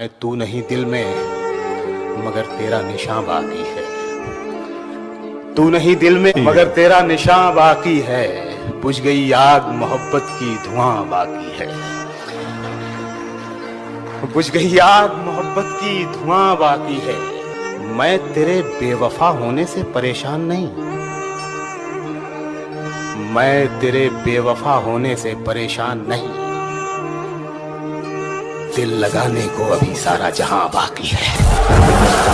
मैं तू नहीं दिल में मगर तेरा निशान बाकी है। तू नहीं दिल में मगर तेरा निशान बाकी है। बुझ गई आग मोहब्बत की धुआँ बाकी है। बुझ गई आग मोहब्बत की धुआँ बाकी है। मैं तेरे बेवफा होने से परेशान नहीं। मैं तेरे बेवफा होने से परेशान नहीं। दिल लगाने को अभी सारा जहाँ बाकी है।